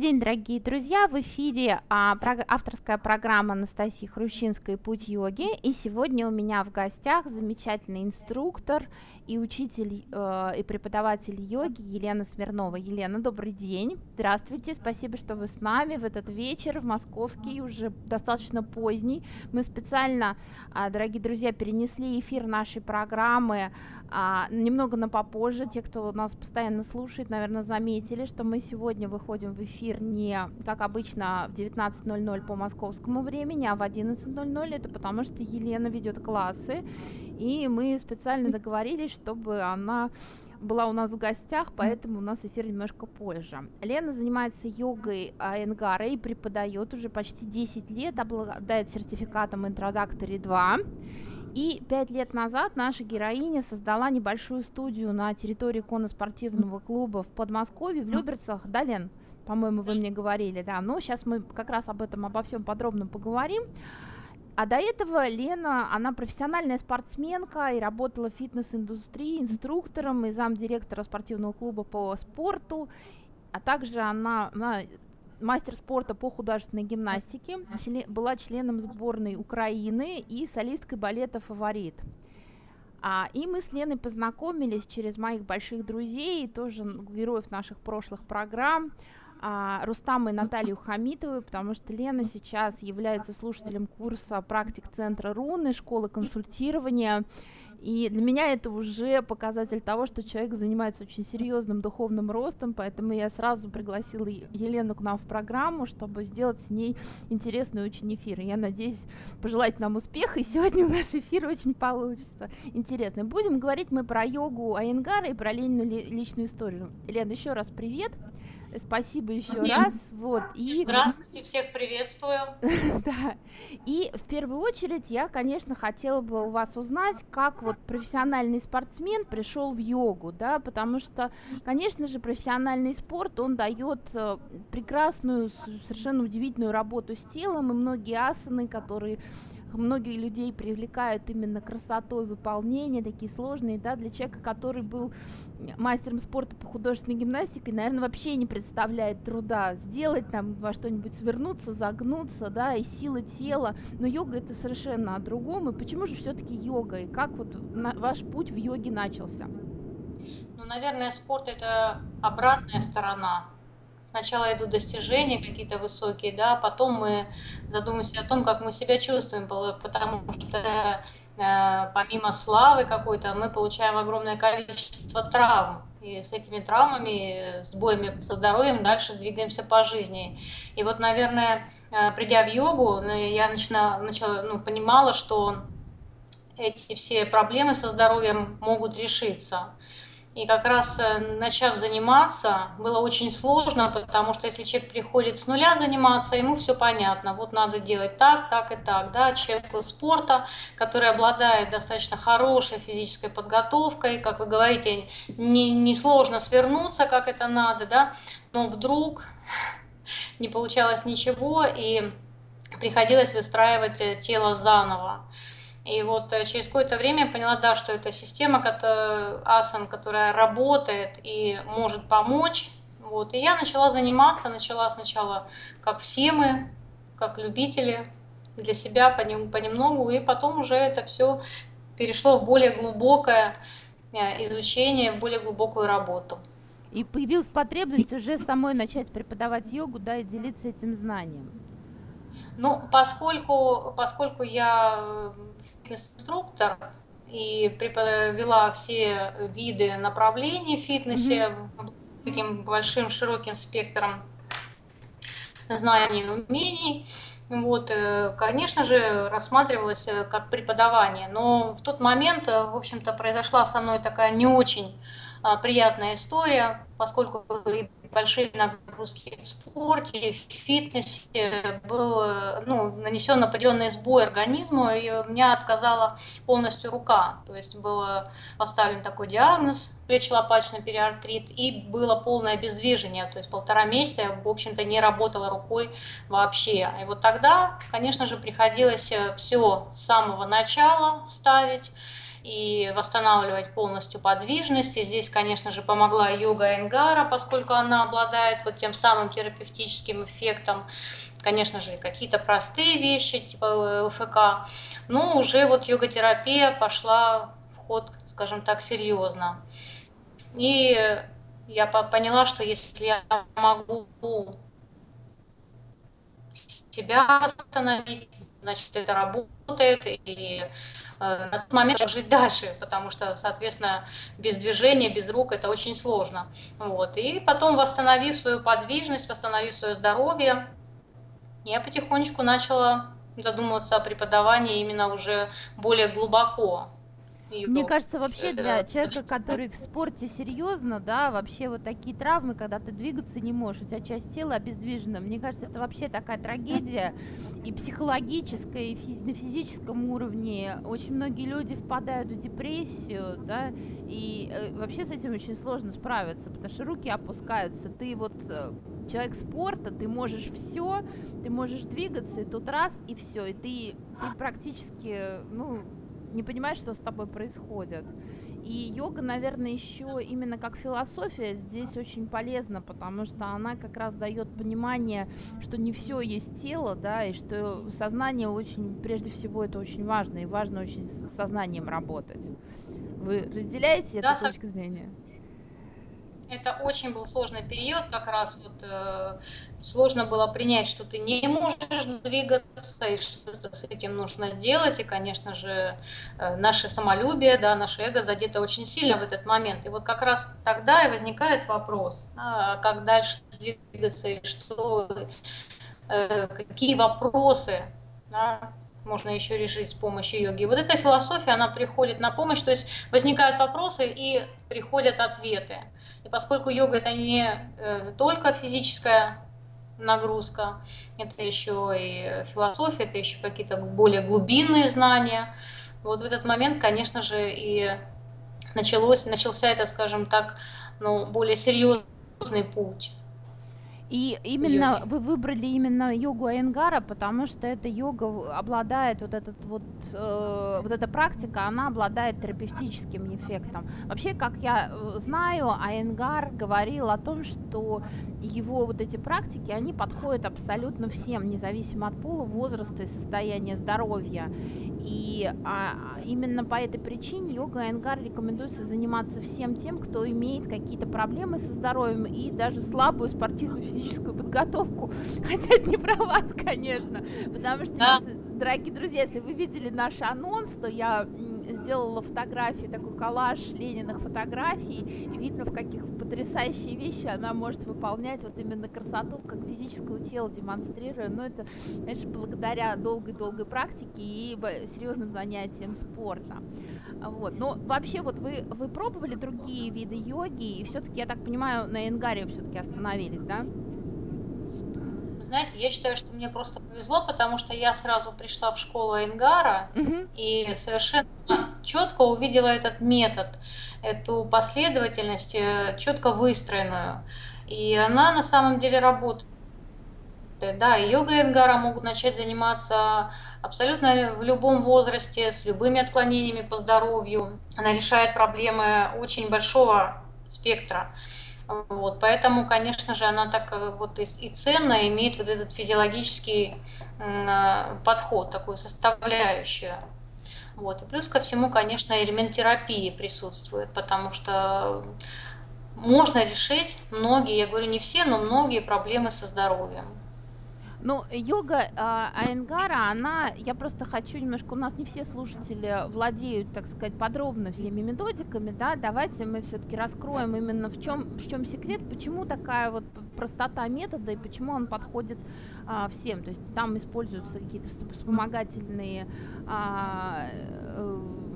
день, дорогие друзья! В эфире а, про, авторская программа Анастасии Хрущинской «Путь йоги». И сегодня у меня в гостях замечательный инструктор и учитель э, и преподаватель йоги Елена Смирнова. Елена, добрый день! Здравствуйте! Спасибо, что вы с нами в этот вечер, в московский, уже достаточно поздний. Мы специально, э, дорогие друзья, перенесли эфир нашей программы а, немного на попозже. Те, кто нас постоянно слушает, наверное, заметили, что мы сегодня выходим в эфир не, как обычно, в 19.00 по московскому времени, а в 11.00. Это потому, что Елена ведет классы, и мы специально договорились, чтобы она была у нас в гостях, поэтому у нас эфир немножко позже. Лена занимается йогой Айенгара и преподает уже почти 10 лет, обладает сертификатом Introductory 2. И пять лет назад наша героиня создала небольшую студию на территории конно-спортивного клуба в Подмосковье, в Люберцах. Да, Лен? По-моему, вы мне говорили, да. Но сейчас мы как раз об этом, обо всем подробно поговорим. А до этого Лена, она профессиональная спортсменка и работала в фитнес-индустрии инструктором и замдиректора спортивного клуба по спорту. А также она, она мастер спорта по художественной гимнастике, член, была членом сборной Украины и солисткой балета «Фаворит». А, и мы с Леной познакомились через моих больших друзей, тоже героев наших прошлых программ, а, Рустама и Наталью Хамитову, потому что Лена сейчас является слушателем курса практик центра Руны, школы консультирования, и для меня это уже показатель того, что человек занимается очень серьезным духовным ростом, поэтому я сразу пригласила Елену к нам в программу, чтобы сделать с ней интересный очень эфир. И я надеюсь пожелать нам успеха, и сегодня наш эфир очень получится интересный. Будем говорить мы про йогу Айенгара и про Ленину личную историю. Лена, еще раз привет. Спасибо еще Всем. раз. Вот. И... Здравствуйте, всех приветствую. да. И в первую очередь я, конечно, хотела бы у вас узнать, как вот профессиональный спортсмен пришел в йогу, да, потому что, конечно же, профессиональный спорт, он дает э, прекрасную, совершенно удивительную работу с телом, и многие асаны, которые многие людей привлекают именно красотой выполнения, такие сложные, да, для человека, который был мастером спорта по художественной гимнастике, наверное, вообще не представляет труда сделать там во что-нибудь свернуться, загнуться, да, и сила тела, но йога это совершенно о другом, и почему же все-таки йога, и как вот ваш путь в йоге начался? Ну, наверное, спорт это обратная сторона сначала идут достижения какие-то высокие, да, потом мы задумаемся о том, как мы себя чувствуем, потому что э, помимо славы какой-то мы получаем огромное количество травм. И с этими травмами, с боями со здоровьем дальше двигаемся по жизни. И вот, наверное, э, придя в йогу, ну, я начала, начала, ну, понимала, что эти все проблемы со здоровьем могут решиться. И как раз э, начав заниматься, было очень сложно, потому что если человек приходит с нуля заниматься, ему все понятно. Вот надо делать так, так и так. Да? Человек спорта, который обладает достаточно хорошей физической подготовкой, как вы говорите, не, не свернуться, как это надо, да? но вдруг не получалось ничего, и приходилось выстраивать э, тело заново. И вот э, через какое-то время я поняла, да, что это система, которая, асан, которая работает и может помочь. Вот. И я начала заниматься, начала сначала, как все мы, как любители, для себя понемногу, и потом уже это все перешло в более глубокое э, изучение, в более глубокую работу. И появилась потребность уже самой начать преподавать йогу, да, и делиться этим знанием. Ну, поскольку, поскольку я инструктор и вела все виды направлений в фитнесе mm-hmm. с таким большим широким спектром знаний и умений, вот, э, конечно же, рассматривалось э, как преподавание, но в тот момент, э, в общем-то, произошла со мной такая не очень а, приятная история, поскольку большие нагрузки в спорте, в фитнесе, был ну, нанесен определенный сбой организму, и у меня отказала полностью рука. То есть был поставлен такой диагноз, плечелопаточный периартрит, и было полное обездвижение. То есть полтора месяца я, в общем-то, не работала рукой вообще. И вот тогда, конечно же, приходилось все с самого начала ставить. И восстанавливать полностью подвижность. И здесь, конечно же, помогла йога Энгара, поскольку она обладает вот тем самым терапевтическим эффектом. Конечно же, какие-то простые вещи, типа ЛФК. Но уже вот йога-терапия пошла в ход, скажем так, серьезно. И я поняла, что если я могу себя восстановить, значит, это работает, и на тот момент жить дальше, потому что, соответственно, без движения, без рук это очень сложно. Вот. И потом, восстановив свою подвижность, восстановив свое здоровье, я потихонечку начала задумываться о преподавании именно уже более глубоко. Мне кажется, вообще для человека, который в спорте серьезно, да, вообще вот такие травмы, когда ты двигаться не можешь, у тебя часть тела обездвижена, мне кажется, это вообще такая трагедия и психологическая, и фи- на физическом уровне. Очень многие люди впадают в депрессию, да, и э, вообще с этим очень сложно справиться, потому что руки опускаются. Ты вот э, человек спорта, ты можешь все, ты можешь двигаться, и тут раз, и все, и ты, ты практически, ну, не понимаешь, что с тобой происходит. И йога, наверное, еще именно как философия здесь очень полезна, потому что она как раз дает понимание, что не все есть тело, да, и что сознание очень, прежде всего, это очень важно, и важно очень с сознанием работать. Вы разделяете да, эту точку зрения? Это очень был сложный период, как раз вот э, сложно было принять, что ты не можешь двигаться, и что-то с этим нужно делать, и, конечно же, э, наше самолюбие, да, наше эго задето очень сильно в этот момент. И вот как раз тогда и возникает вопрос, а как дальше двигаться, и что, э, какие вопросы, да, можно еще решить с помощью йоги. Вот эта философия, она приходит на помощь, то есть возникают вопросы и приходят ответы. И поскольку йога это не э, только физическая нагрузка, это еще и философия, это еще какие-то более глубинные знания. Вот в этот момент, конечно же, и началось, начался это, скажем так, ну, более серьезный путь. И именно йоги. вы выбрали именно йогу Айенгара, потому что эта йога обладает вот этот вот э, вот эта практика, она обладает терапевтическим эффектом. Вообще, как я э, знаю, Айенгар говорил о том, что его вот эти практики, они подходят абсолютно всем, независимо от пола, возраста и состояния здоровья. И а, именно по этой причине йога Айенгар рекомендуется заниматься всем тем, кто имеет какие-то проблемы со здоровьем и даже слабую спортивную физическую подготовку. Хотя это не про вас, конечно, потому что, да. если, дорогие друзья, если вы видели наш анонс, то я сделала фотографию, такой коллаж Лениных фотографий, и видно, в каких потрясающие вещи она может выполнять, вот именно красоту, как физического тела демонстрируя, но это, конечно, благодаря долгой-долгой практике и серьезным занятиям спорта. Вот. Но вообще вот вы, вы пробовали другие виды йоги, и все-таки, я так понимаю, на Энгаре все-таки остановились, да? Знаете, я считаю, что мне просто повезло, потому что я сразу пришла в школу Энгара угу. и совершенно четко увидела этот метод, эту последовательность, э, четко выстроенную. И она на самом деле работает. Да, и йога Энгара могут начать заниматься абсолютно в любом возрасте, с любыми отклонениями по здоровью. Она решает проблемы очень большого спектра. Вот, поэтому, конечно же, она так э, вот и, и ценно имеет вот этот физиологический э, подход, такую составляющую. Вот. И плюс ко всему, конечно, элемент терапии присутствует, потому что можно решить многие, я говорю не все, но многие проблемы со здоровьем. Ну, йога э, Айенгара, она, я просто хочу немножко, у нас не все слушатели владеют, так сказать, подробно всеми методиками, да, давайте мы все-таки раскроем именно в чем, в чем секрет, почему такая вот простота метода и почему он подходит э, всем, то есть там используются какие-то вспомогательные э, э,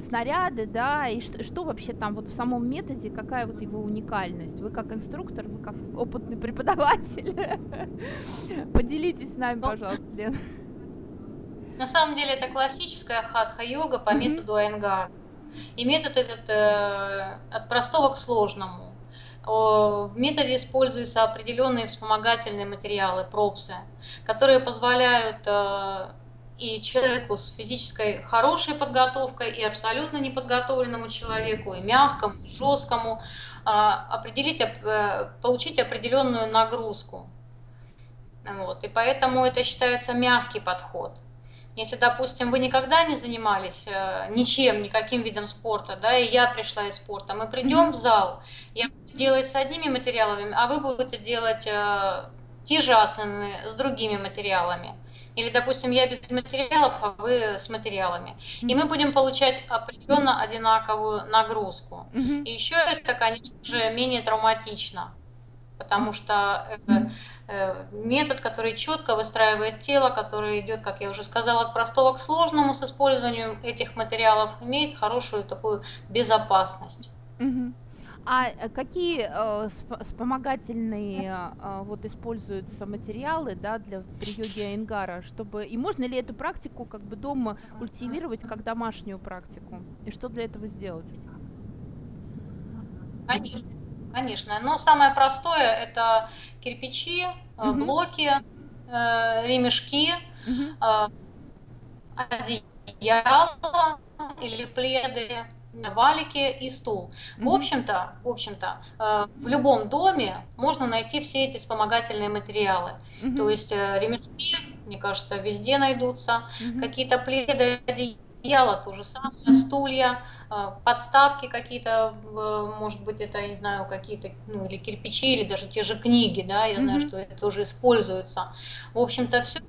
снаряды, да, и что, что вообще там вот в самом методе, какая вот его уникальность? Вы как инструктор, вы как опытный преподаватель, поделитесь с нами, ну, пожалуйста, Лен. На самом деле это классическая хатха-йога по методу Айнгар. И метод этот э, от простого к сложному. В методе используются определенные вспомогательные материалы, пропсы, которые позволяют э, и человеку с физической хорошей подготовкой, и абсолютно неподготовленному человеку, и мягкому, и жесткому, а, определить, э, получить определенную нагрузку. Вот. И поэтому это считается мягкий подход. Если, допустим, вы никогда не занимались э, ничем, никаким видом спорта, да, и я пришла из спорта, мы придем в зал, я буду делать с одними материалами, а вы будете делать э, те же асаны с другими материалами. Или, допустим, я без материалов, а вы с материалами. И мы будем получать определенно одинаковую нагрузку. И еще это, конечно же, менее травматично потому что э, э, метод, который четко выстраивает тело, который идет, как я уже сказала, от простого к сложному с использованием этих материалов, имеет хорошую такую безопасность. А э, какие э, вспомогательные э, вот используются материалы, да, для при йоге Айнгара, чтобы и можно ли эту практику как бы дома культивировать как домашнюю практику? И что для этого сделать? Конечно. Конечно, но самое простое это кирпичи, угу. блоки, э, ремешки, угу. одеяло или пледы, валики и стул. В общем-то, в общем-то, в любом доме можно найти все эти вспомогательные материалы. То есть ремешки, мне кажется, везде найдутся, какие-то пледы, одеяло, то же самое, стулья, а, подставки какие-то, может быть, это, не знаю, какие-то, ну, или кирпичи, или даже те же книги, да, я mm-hmm. знаю, что это тоже используется. В общем-то, все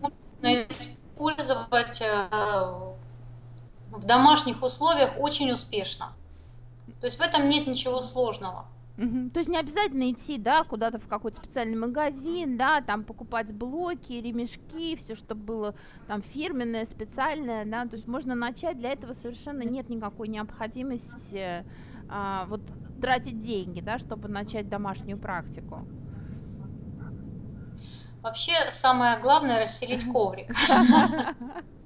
можно использовать э, в домашних условиях очень успешно. То есть в этом нет ничего сложного. Угу. То есть не обязательно идти, да, куда-то в какой-то специальный магазин, да, там покупать блоки, ремешки, все, что было там фирменное, специальное, да, то есть можно начать, для этого совершенно нет никакой необходимости а, вот тратить деньги, да, чтобы начать домашнюю практику. Вообще самое главное расстелить коврик.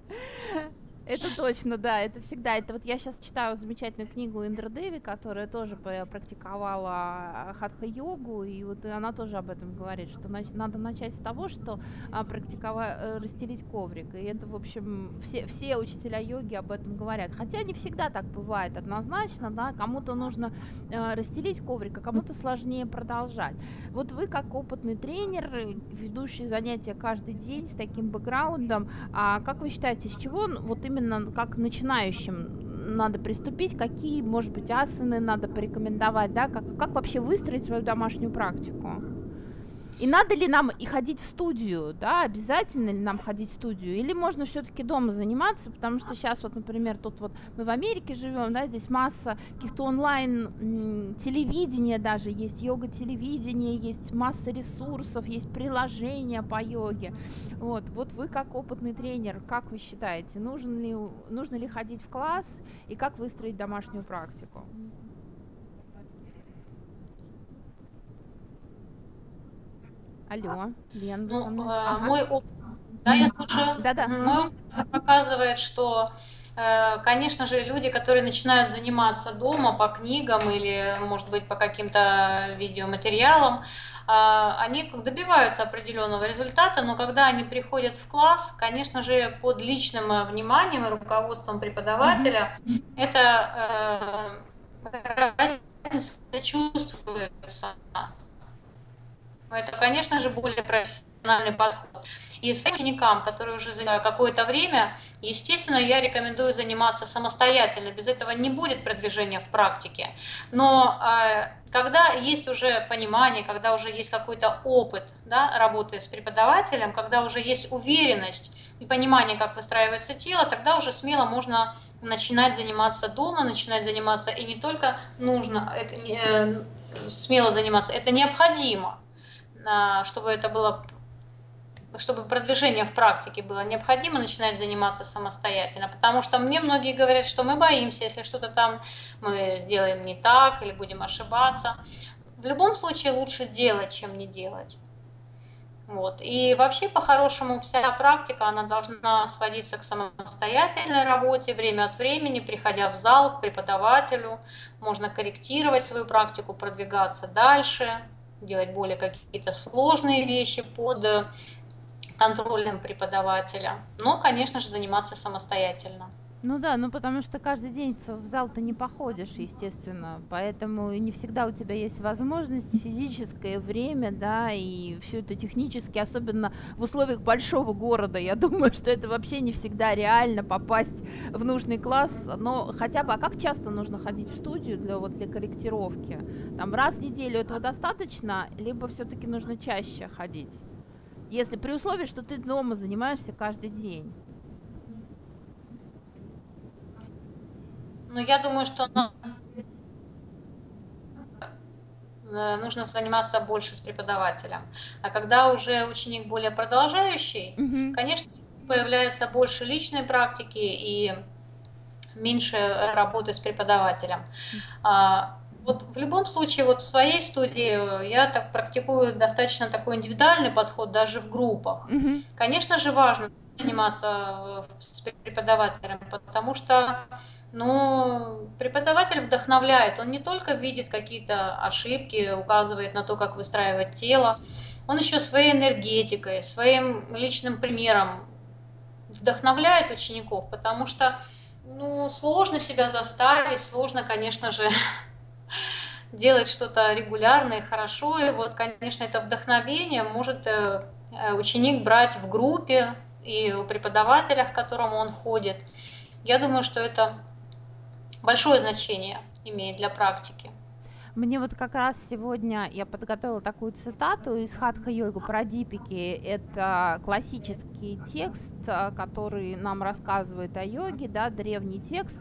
Это точно, да, это всегда. Это вот я сейчас читаю замечательную книгу Индра Деви, которая тоже практиковала хатха-йогу, и вот она тоже об этом говорит, что надо начать с того, что а, практиковать, э, расстелить коврик. И это, в общем, все, все учителя йоги об этом говорят. Хотя не всегда так бывает однозначно, да, кому-то нужно э, расстелить коврик, а кому-то сложнее продолжать. Вот вы, как опытный тренер, ведущий занятия каждый день с таким бэкграундом, а как вы считаете, с чего вот именно именно как начинающим надо приступить, какие, может быть, асаны надо порекомендовать, да, как, как вообще выстроить свою домашнюю практику? И надо ли нам и ходить в студию, да, обязательно ли нам ходить в студию, или можно все-таки дома заниматься, потому что сейчас вот, например, тут вот мы в Америке живем, да, здесь масса каких-то онлайн телевидения даже есть, йога-телевидение, есть масса ресурсов, есть приложения по йоге, вот, вот вы как опытный тренер, как вы считаете, нужен ли, нужно ли ходить в класс и как выстроить домашнюю практику? Алло, Лен, ну, э, ага. Мой опыт, да, я слушаю. Да-да. Мой опыт показывает, что, э, конечно же, люди, которые начинают заниматься дома по книгам или, может быть, по каким-то видеоматериалам, э, они добиваются определенного результата, но когда они приходят в класс, конечно же, под личным вниманием и руководством преподавателя, mm-hmm. это э, чувствуется. Это, конечно же, более профессиональный подход. И с ученикам, которые уже за какое-то время, естественно, я рекомендую заниматься самостоятельно. Без этого не будет продвижения в практике. Но э, когда есть уже понимание, когда уже есть какой-то опыт да, работы с преподавателем, когда уже есть уверенность и понимание, как выстраивается тело, тогда уже смело можно начинать заниматься дома, начинать заниматься и не только нужно, это, э, смело заниматься, это необходимо чтобы это было чтобы продвижение в практике было необходимо начинать заниматься самостоятельно, потому что мне многие говорят, что мы боимся, если что-то там мы сделаем не так или будем ошибаться. В любом случае лучше делать, чем не делать. Вот. И вообще, по-хорошему, вся практика, она должна сводиться к самостоятельной работе, время от времени, приходя в зал к преподавателю, можно корректировать свою практику, продвигаться дальше, делать более какие-то сложные вещи под контролем преподавателя, но, конечно же, заниматься самостоятельно. Ну да, ну потому что каждый день в зал ты не походишь, естественно, поэтому не всегда у тебя есть возможность, физическое время, да, и все это технически, особенно в условиях большого города, я думаю, что это вообще не всегда реально попасть в нужный класс, но хотя бы, а как часто нужно ходить в студию для, вот, для корректировки? Там раз в неделю этого достаточно, либо все-таки нужно чаще ходить? Если при условии, что ты дома занимаешься каждый день. Ну, я думаю, что э, нужно заниматься больше с преподавателем. А когда уже ученик более продолжающий, угу. конечно, появляется больше личной практики и меньше работы с преподавателем. А, вот в любом случае, вот в своей студии я так практикую достаточно такой индивидуальный подход даже в группах. Угу. Конечно же, важно заниматься э, с преподавателем, потому что ну, преподаватель вдохновляет. Он не только видит какие-то ошибки, указывает на то, как выстраивать тело, он еще своей энергетикой, своим личным примером вдохновляет учеников, потому что ну, сложно себя заставить, сложно, конечно же, делать что-то регулярно и хорошо. И вот, конечно, это вдохновение может э, э, ученик брать в группе, и у преподавателя, к которому он ходит. Я думаю, что это большое значение имеет для практики. Мне вот как раз сегодня я подготовила такую цитату из Хатха Йогу про дипики. Это классический текст, э, который нам рассказывает о йоге, да, древний текст.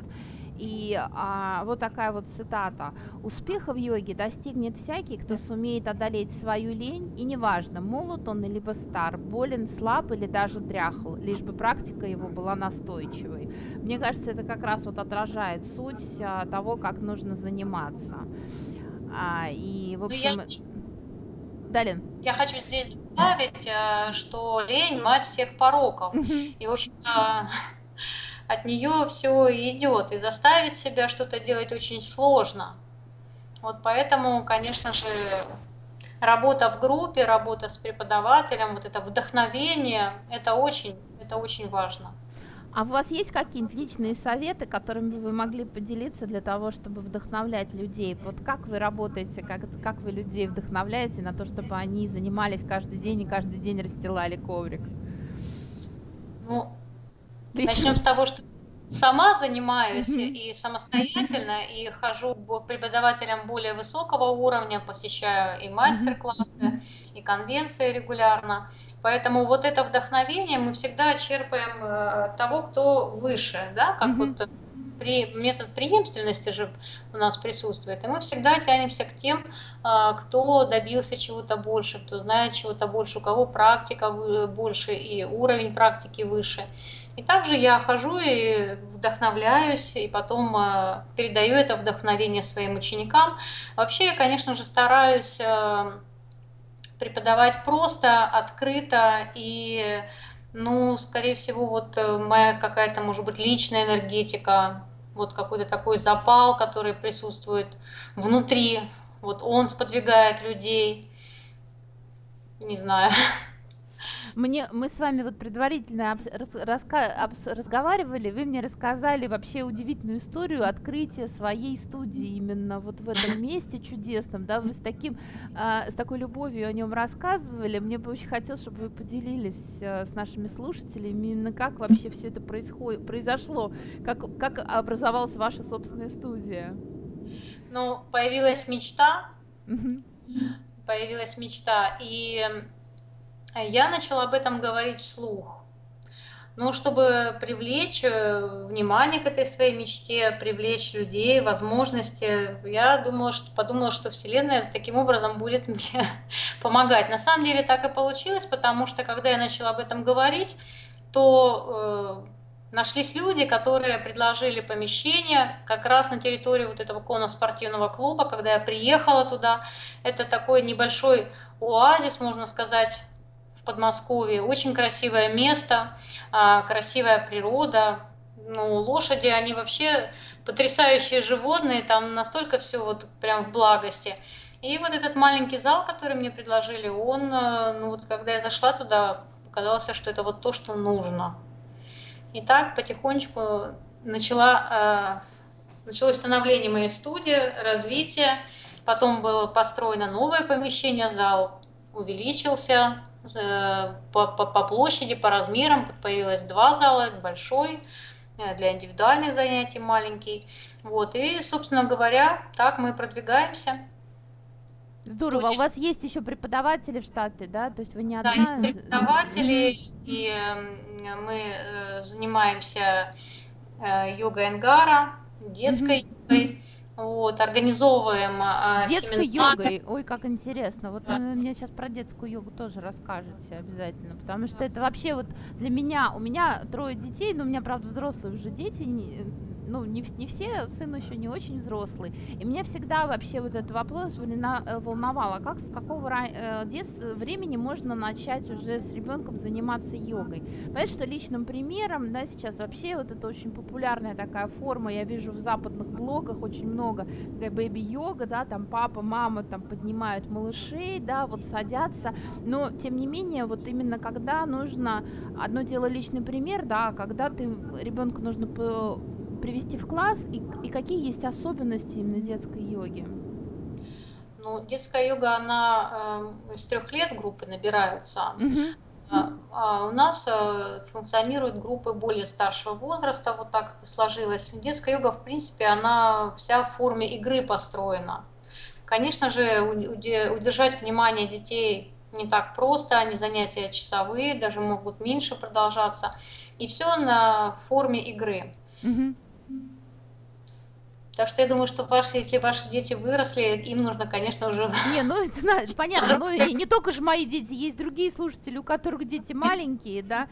И а, вот такая вот цитата. «Успеха в йоге достигнет всякий, кто сумеет одолеть свою лень, и неважно, молод он либо стар, болен, слаб или даже дряхл, лишь бы практика его была настойчивой». Мне кажется, это как раз вот отражает суть а, того, как нужно заниматься. А, и, в ну, общем... Я... Далее. Я хочу здесь добавить, э, что лень – мать всех пороков. И, в общем-то, от нее все идет, и заставить себя что-то делать очень сложно. Вот поэтому, конечно же, работа в группе, работа с преподавателем, вот это вдохновение, это очень, это очень важно. А у вас есть какие-нибудь личные советы, которыми вы могли поделиться для того, чтобы вдохновлять людей? Вот как вы работаете, как, как вы людей вдохновляете на то, чтобы они занимались каждый день и каждый день расстилали коврик? Начнем с того, что сама занимаюсь и самостоятельно, и хожу к преподавателям более высокого уровня, посещаю и мастер-классы, и конвенции регулярно. Поэтому вот это вдохновение мы всегда черпаем э, того, кто выше, да, как вот при, метод преемственности же у нас присутствует, и мы всегда тянемся к тем, а, кто добился чего-то больше, кто знает чего-то больше, у кого практика больше и уровень практики выше. И также я хожу и вдохновляюсь, и потом а, передаю это вдохновение своим ученикам. Вообще я, конечно же, стараюсь а, преподавать просто, открыто и ну, скорее всего, вот э, моя какая-то, может быть, личная энергетика, вот какой-то такой запал, который присутствует внутри, вот он сподвигает людей, не знаю. Мне, мы с вами вот предварительно разговаривали, вы мне рассказали вообще удивительную историю открытия своей студии именно вот в этом месте чудесном, да, вы с таким, э, с такой любовью о нем рассказывали, мне бы очень хотелось, чтобы вы поделились э, с нашими слушателями именно как вообще все это происходит, произошло, как, как образовалась ваша собственная студия. Ну, появилась мечта, появилась мечта, и я начала об этом говорить вслух. Ну, чтобы привлечь э, внимание к этой своей мечте, привлечь людей, возможности, я думала, что, подумала, что Вселенная таким образом будет мне помогать. На самом деле так и получилось, потому что когда я начала об этом говорить, то э, нашлись люди, которые предложили помещение как раз на территории вот этого конно-спортивного клуба, когда я приехала туда. Это такой небольшой оазис, можно сказать, Подмосковье. Очень красивое место, а, красивая природа. Ну, лошади, они вообще потрясающие животные, там настолько все вот прям в благости. И вот этот маленький зал, который мне предложили, он, э, ну вот когда я зашла туда, казалось, что это вот то, что нужно. И так потихонечку начала, э, началось становление моей студии, развитие. Потом было построено новое помещение, зал увеличился по, по, по площади, по размерам. Появилось два зала, большой э, для индивидуальных занятий, маленький. Вот, и, собственно говоря, так мы продвигаемся. Здорово. Студии. У вас есть еще преподаватели в штате, да? То есть вы не одна? Да, есть преподаватели, и эм, мы э, занимаемся э, йогой Энгара, детской mm-hmm. йогой. Вот, организовываем э, Детской йогой, ой, как интересно. Вот да. вы мне сейчас про детскую йогу тоже расскажете обязательно, потому что это вообще вот для меня, у меня трое детей, но у меня, правда, взрослые уже дети, ну, не, не все, сын еще не очень взрослый. И меня всегда вообще вот этот вопрос э, волновал, а как, с какого э, детства, времени можно начать уже с ребенком заниматься йогой? Понятно, что личным примером, да, сейчас вообще вот это очень популярная такая форма, я вижу в западных блогах очень много, такая бэби-йога, да, там папа, мама там поднимают малышей, да, вот садятся, но тем не менее, вот именно когда нужно, одно дело личный пример, да, а когда ты, ребенку нужно привести в класс и, и какие есть особенности именно детской йоги? Ну, детская йога, она э, с трех лет группы набираются. Угу. А, а у нас э, функционируют группы более старшего возраста, вот так сложилось. Детская йога, в принципе, она вся в форме игры построена. Конечно же, удержать внимание детей не так просто, они занятия часовые, даже могут меньше продолжаться. И все на форме игры. Угу. Так что я думаю, что ваши, если ваши дети выросли, им нужно, конечно, уже... Не, ну это понятно, ну и не только же мои дети, есть другие слушатели, у которых дети маленькие, да,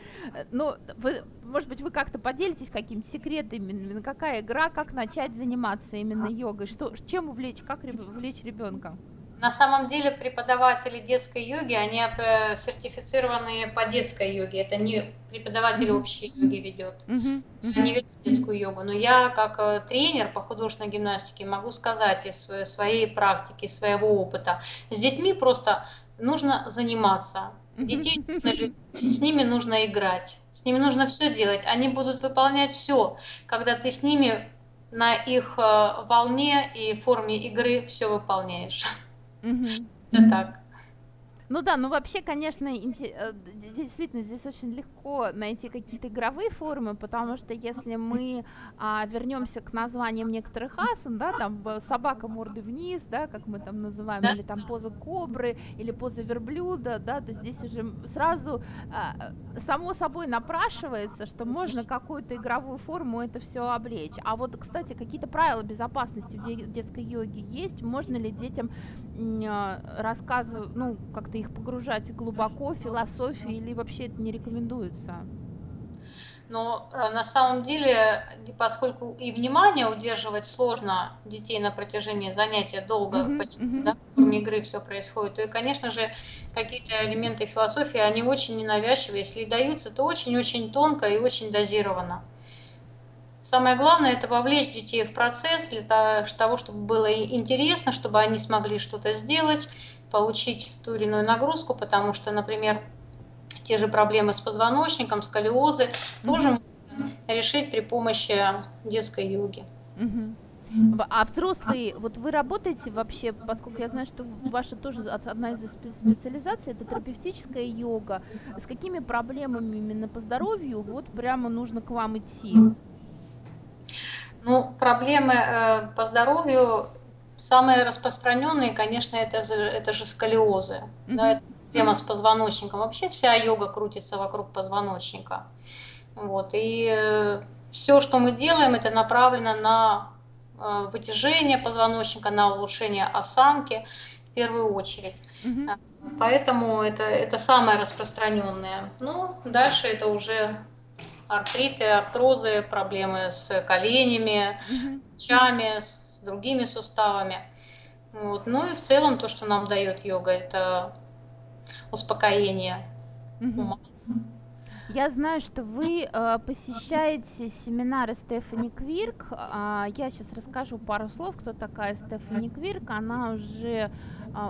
но вы, может быть, вы как-то поделитесь какими-то секретами, какая игра, как начать заниматься именно йогой, что, чем увлечь, как увлечь ребенка? На самом деле преподаватели детской йоги, они э, сертифицированные по детской йоге. Это не преподаватель mm-hmm. общей йоги ведет. Mm-hmm. Они ведут детскую йогу. Но я как э, тренер по художественной гимнастике могу сказать из своей практики, своего опыта. С детьми просто нужно заниматься. Детей с ними нужно играть. С ними нужно все делать. Они будут выполнять все, когда ты с ними на их э, волне и форме игры все выполняешь. Угу. Это так. Ну да, ну вообще, конечно, э, действительно здесь очень легко найти какие-то игровые формы, потому что если мы а, вернемся к названиям некоторых асан, да, там собака морды вниз, да, как мы там называем, да. или там поза кобры, или поза верблюда, да, то здесь уже сразу а, само собой напрашивается, что можно какую-то игровую форму это все облечь. А вот, кстати, какие-то правила безопасности в детской йоге есть? Можно ли детям а, рассказывать, ну, как-то их погружать глубоко в философию или вообще это не рекомендуется? Но э, на самом деле, поскольку и внимание удерживать сложно детей на протяжении занятия долго, mm-hmm, почти, mm-hmm. да, в форме игры все происходит, то и, конечно же, какие-то элементы философии, они очень ненавязчивые. Если и даются, то очень-очень тонко и очень дозированно. Самое главное – это вовлечь детей в процесс для того, чтобы было интересно, чтобы они смогли что-то сделать, получить ту или иную нагрузку, потому что, например, те же проблемы с позвоночником, сколиозы mm-hmm. тоже можно решить при помощи детской йоги. Mm-hmm. А взрослые, вот вы работаете вообще, поскольку я знаю, что ваша тоже одна из специализаций, это терапевтическая йога. С какими проблемами именно по здоровью вот прямо нужно к вам идти? Ну, проблемы э, по здоровью самые распространенные, конечно, это, это же сколиозы. Mm-hmm. Да, это проблема с позвоночником. Вообще вся йога крутится вокруг позвоночника. Вот. И э, все, что мы делаем, это направлено на э, вытяжение позвоночника, на улучшение осанки в первую очередь. Mm-hmm. Поэтому это, это самое распространенное. Ну, дальше это уже артриты, артрозы, проблемы с коленями, плечами, с другими суставами. Вот. Ну и в целом то, что нам дает йога, это успокоение ума. Я знаю, что вы э, посещаете семинары Стефани Квирк. Э, я сейчас расскажу пару слов, кто такая Стефани Квирк. Она уже, э,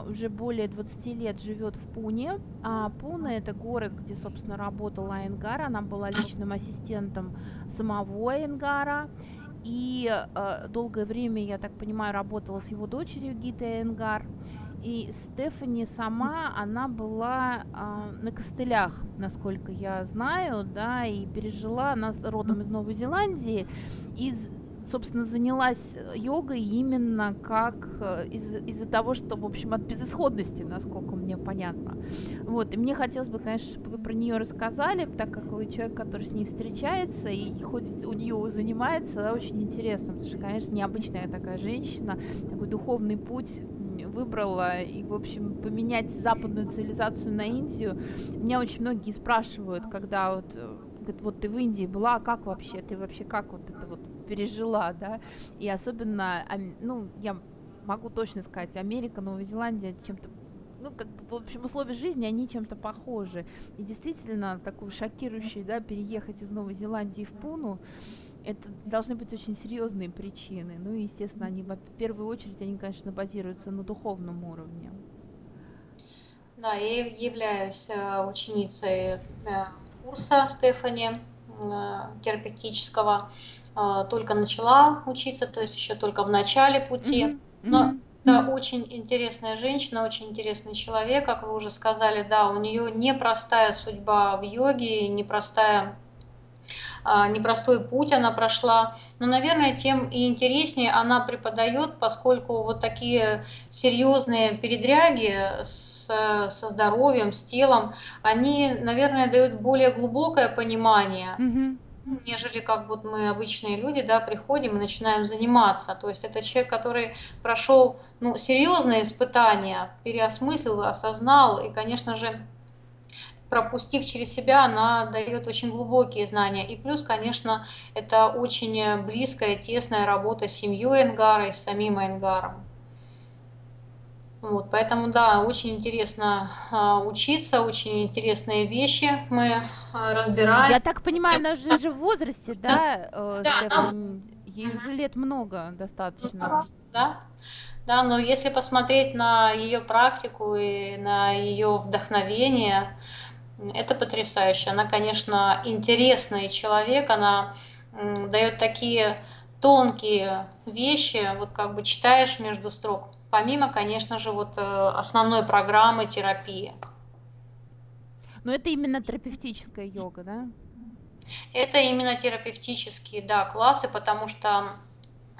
уже более 20 лет живет в Пуне. А Пуна это город, где, собственно, работала Айнгар. Она была личным ассистентом самого Айнгара. И э, долгое время, я так понимаю, работала с его дочерью Гитой Айнгар. И Стефани сама, она была а, на костылях, насколько я знаю, да, и пережила, она родом из Новой Зеландии, и, собственно, занялась йогой именно как э, из- из-за того, что, в общем, от безысходности, насколько мне понятно. Вот, и мне хотелось бы, конечно, чтобы вы про нее рассказали, так как вы человек, который с ней встречается и ходит у нее занимается, да, очень интересно, потому что, конечно, необычная такая женщина, такой духовный путь выбрала и, в общем, поменять западную цивилизацию на Индию. Меня очень многие спрашивают, когда вот, э, говорят, вот ты в Индии была, а как вообще, ты вообще как вот это вот пережила, да? И особенно, ну, я могу точно сказать, Америка, Новая Зеландия чем-то ну, как бы, в общем, условия жизни, они чем-то похожи. И действительно, такой шокирующий, да, переехать из Новой Зеландии в Пуну, это должны быть очень серьезные причины. Ну, и, естественно, они в первую очередь, они, конечно, базируются на духовном уровне. Да, я являюсь э, ученицей э, курса Стефани э, терапевтического. Только начала учиться, то есть еще только в начале пути. Mm-hmm. Но это очень интересная женщина, очень интересный человек, как вы уже сказали, да, у нее непростая судьба в йоге, непростая а, непростой путь она прошла. Но, наверное, тем и интереснее она преподает, поскольку вот такие серьезные передряги с, со здоровьем, с телом, они, наверное, дают более глубокое понимание. Mm-hmm нежели как вот мы обычные люди, да, приходим и начинаем заниматься. То есть это человек, который прошел ну, серьезные испытания, переосмыслил, осознал и, конечно же, пропустив через себя, она дает очень глубокие знания. И плюс, конечно, это очень близкая, тесная работа с семьей Энгара и с самим Энгаром. Вот, поэтому, да, очень интересно а, учиться, очень интересные вещи мы а, разбираем. Я так понимаю, она же, же в возрасте, да, э, да, да. Ей уже лет много достаточно. Да, да, но если посмотреть на ее практику и на ее вдохновение, это потрясающе. Она, конечно, интересный человек, она дает такие тонкие вещи, вот как бы читаешь между строк, помимо, конечно же, вот э, основной программы терапии. Но это именно терапевтическая йога, да? Это именно терапевтические, да, классы, потому что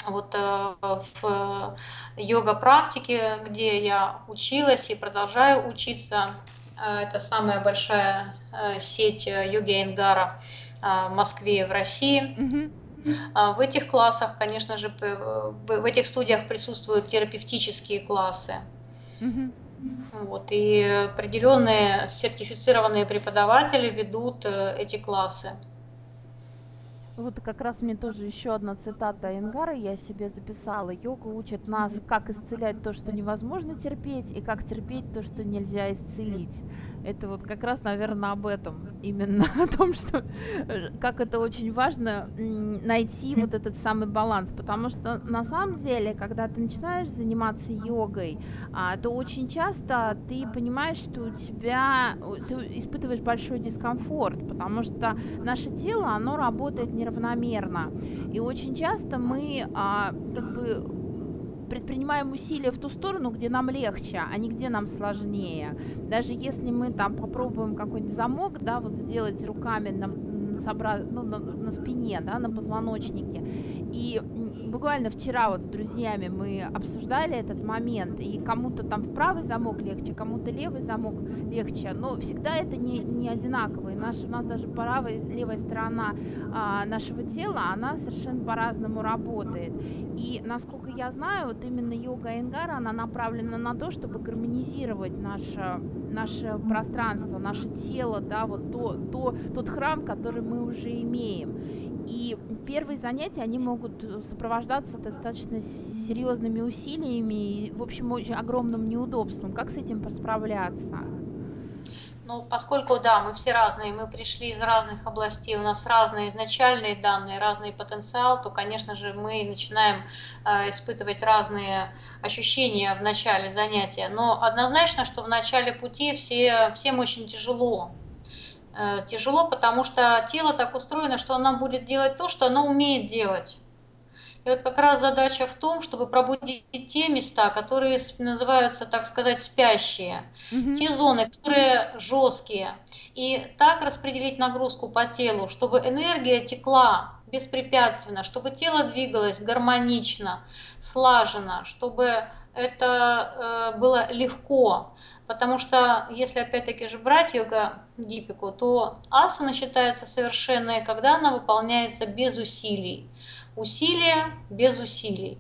вот э, в йога-практике, где я училась и продолжаю учиться, это самая большая сеть э, йоги Энгара в Москве и в России. В этих классах, конечно же, в этих студиях присутствуют терапевтические классы. Вот, и определенные сертифицированные преподаватели ведут э, эти классы. Вот как раз мне тоже еще одна цитата Энгара я себе записала. Йога учит нас, как исцелять то, что невозможно терпеть, и как терпеть то, что нельзя исцелить. Это вот как раз, наверное, об этом. Именно о том, что как это очень важно найти вот этот самый баланс. Потому что на самом деле, когда ты начинаешь заниматься йогой, а, то очень часто ты понимаешь, что у тебя ты испытываешь большой дискомфорт, потому что наше тело, оно работает неравномерно. И очень часто мы а, как бы предпринимаем усилия в ту сторону, где нам легче, а не где нам сложнее. Даже если мы там попробуем какой-нибудь замок, да, вот сделать руками на, собра... ну, на, на спине, да, на позвоночнике, и буквально вчера вот с друзьями мы обсуждали этот момент, и кому-то там в правый замок легче, кому-то левый замок легче, но всегда это не, не одинаково. И наш, у нас даже правая и левая сторона а, нашего тела, она совершенно по-разному работает. И насколько я знаю, вот именно йога Энгара, она направлена на то, чтобы гармонизировать наше, наше пространство, наше тело, да, вот то, то, тот храм, который мы уже имеем. И первые занятия, они могут сопровождаться достаточно серьезными усилиями и, в общем, очень огромным неудобством. Как с этим справляться? Ну, поскольку, да, мы все разные, мы пришли из разных областей, у нас разные изначальные данные, разный потенциал, то, конечно же, мы начинаем э, испытывать разные ощущения в начале занятия. Но однозначно, что в начале пути все, всем очень тяжело. Э, тяжело, потому что тело так устроено, что оно будет делать то, что оно умеет делать. И вот как раз задача в том, чтобы пробудить те места, которые называются, так сказать, спящие, угу. те зоны, которые жесткие, и так распределить нагрузку по телу, чтобы энергия текла беспрепятственно, чтобы тело двигалось гармонично, слаженно, чтобы это э, было легко. Потому что если опять-таки же брать йога дипику, то асана считается совершенной, когда она выполняется без усилий усилия без усилий.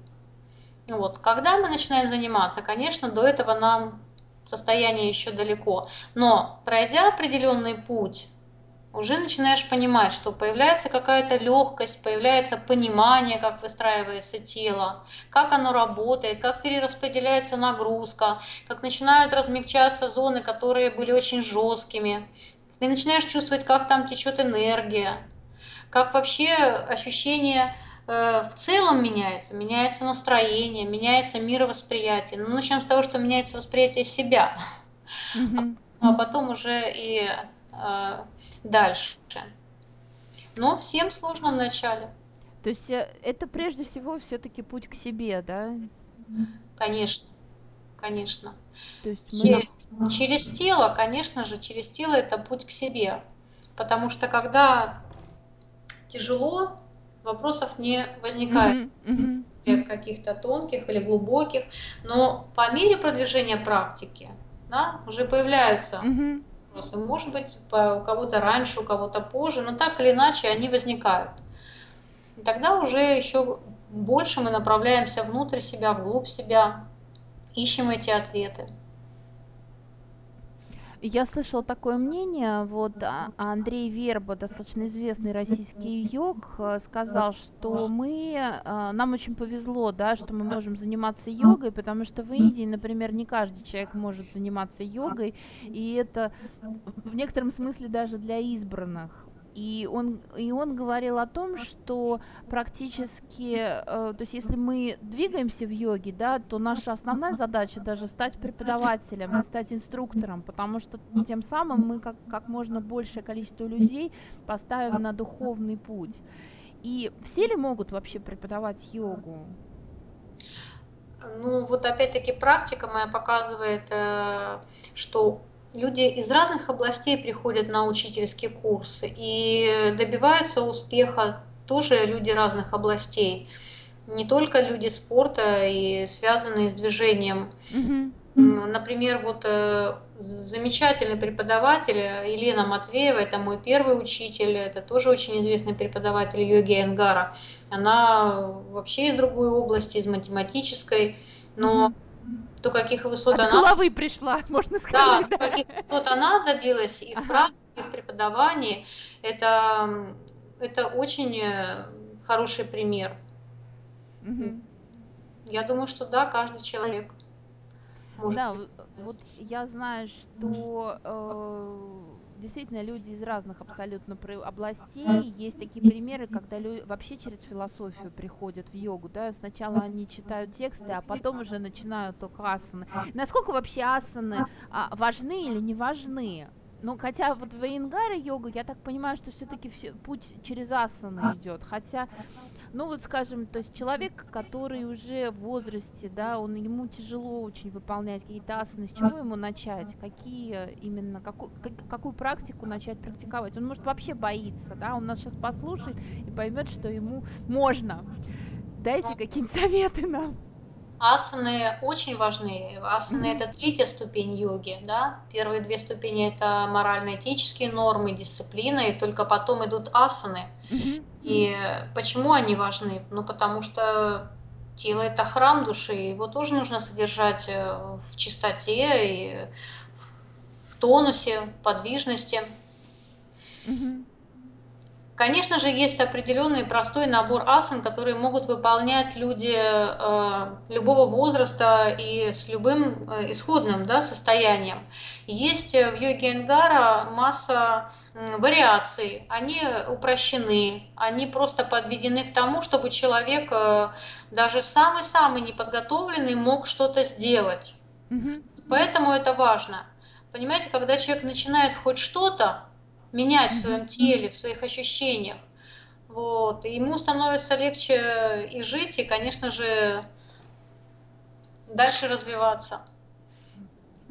Вот. Когда мы начинаем заниматься, конечно, до этого нам состояние еще далеко, но пройдя определенный путь, уже начинаешь понимать, что появляется какая-то легкость, появляется понимание, как выстраивается тело, как оно работает, как перераспределяется нагрузка, как начинают размягчаться зоны, которые были очень жесткими. Ты начинаешь чувствовать, как там течет энергия, как вообще ощущение Э, в целом меняется, меняется настроение, меняется мировосприятие. Ну, начнем с того, что меняется восприятие себя, mm-hmm. а потом уже и дальше. Но всем сложно вначале. То есть э, это прежде всего все-таки путь к себе, да? Конечно, конечно. То есть через, мы... через тело, конечно же, через тело это путь к себе. Потому что когда тяжело, вопросов не возникает. Mm-hmm. Mm-hmm. каких-то тонких или глубоких, но по мере продвижения практики да, уже появляются mm-hmm. Вопросы. Может быть, у кого-то раньше, у кого-то позже, но так или иначе они возникают. И тогда уже еще больше мы направляемся внутрь себя, вглубь себя, ищем эти ответы. Я слышала такое мнение, вот а, Андрей Верба, достаточно известный российский йог, э, сказал, что мы, э, нам очень повезло, да, что мы можем заниматься йогой, потому что в Индии, например, не каждый человек может заниматься йогой, и это в некотором смысле даже для избранных. И он, и он говорил о том, что практически, э, то есть если мы двигаемся в йоге, да, то наша основная задача даже стать преподавателем, стать инструктором, потому что тем самым мы как, как можно большее количество людей поставим на духовный путь. И все ли могут вообще преподавать йогу? Ну, вот опять-таки практика моя показывает, э, что люди из разных областей приходят на учительские курсы и добиваются успеха тоже люди разных областей. Не только люди спорта и связанные с движением. Mm-hmm. Например, вот э, замечательный преподаватель Елена Матвеева, это мой первый учитель, это тоже очень известный преподаватель йоги Энгара. Она вообще из другой области, из математической, но mm-hmm до каких высот От она... головы пришла, можно сказать. Да, до каких высот она добилась и в практике, и в преподавании. Это, это очень э, хороший пример. Угу. Я думаю, что да, каждый человек. Может да, вот я знаю, что э, действительно люди из разных абсолютно областей. Есть такие примеры, когда люди вообще через философию приходят в йогу, да, сначала они читают тексты, а потом уже начинают только асаны. Насколько вообще асаны а, важны или не важны? Ну, хотя вот в Иенгаре йога, я так понимаю, что все-таки путь через асаны идет. Хотя ну вот скажем, то есть человек, который уже в возрасте, да, он ему тяжело очень выполнять какие-то асаны, с чего ему начать, какие именно, какую, как, какую практику начать практиковать. Он может вообще боится, да, он нас сейчас послушает и поймет, что ему можно. Дайте какие-нибудь советы нам. Асаны очень важны. Асаны mm-hmm. это третья ступень йоги, да. Первые две ступени это морально-этические нормы, дисциплина, и только потом идут асаны. Mm-hmm. И почему они важны? Ну, потому что тело это храм души, его тоже нужно содержать э, в чистоте и в тонусе, подвижности. Mm-hmm. Конечно же, есть определенный простой набор асан, которые могут выполнять люди э, любого возраста и с любым э, исходным да, состоянием. Есть в йоге Энгара масса э, вариаций, они упрощены, они просто подведены к тому, чтобы человек, э, даже самый-самый неподготовленный, мог что-то сделать. Поэтому это важно. Понимаете, когда человек начинает хоть что-то, менять в своем теле, в своих ощущениях. Вот. И ему становится легче и жить, и, конечно же, дальше развиваться.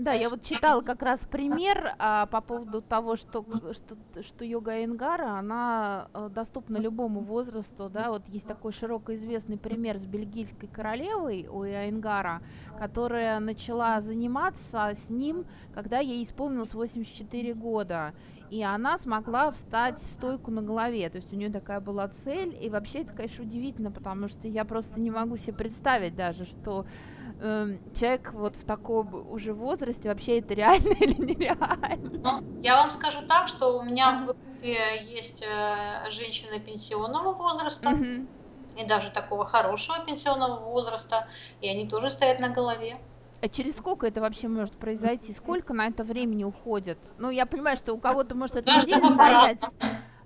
Да, я вот читала как раз пример а, по поводу того, что, что, что йога Энгара, она а, доступна любому возрасту, да, вот есть такой широко известный пример с бельгийской королевой у Энгара, которая начала заниматься с ним, когда ей исполнилось 84 года, и она смогла встать в стойку на голове. То есть у нее такая была цель. И вообще это, конечно, удивительно, потому что я просто не могу себе представить даже, что э, человек вот в таком уже возрасте вообще это реально или нереально. Ну, я вам скажу так, что у меня в группе есть э, женщины пенсионного возраста. Mm-hmm. И даже такого хорошего пенсионного возраста, и они тоже стоят на голове. А через сколько это вообще может произойти? Сколько на это времени уходит? Ну, я понимаю, что у кого-то может это неделю занять.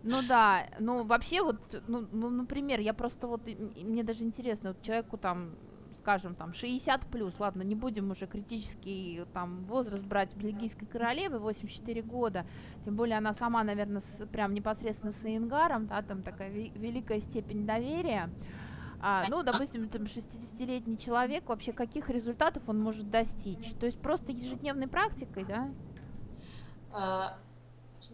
Ну да, ну вообще вот, ну, ну, например, я просто вот, мне даже интересно, вот человеку там, скажем, там 60 плюс, ладно, не будем уже критический там возраст брать бельгийской королевы, 84 года, тем более она сама, наверное, с, прям непосредственно с Ингаром, да, там такая великая степень доверия. А, ну, допустим, там 60-летний человек, вообще каких результатов он может достичь? То есть просто ежедневной практикой, да? А,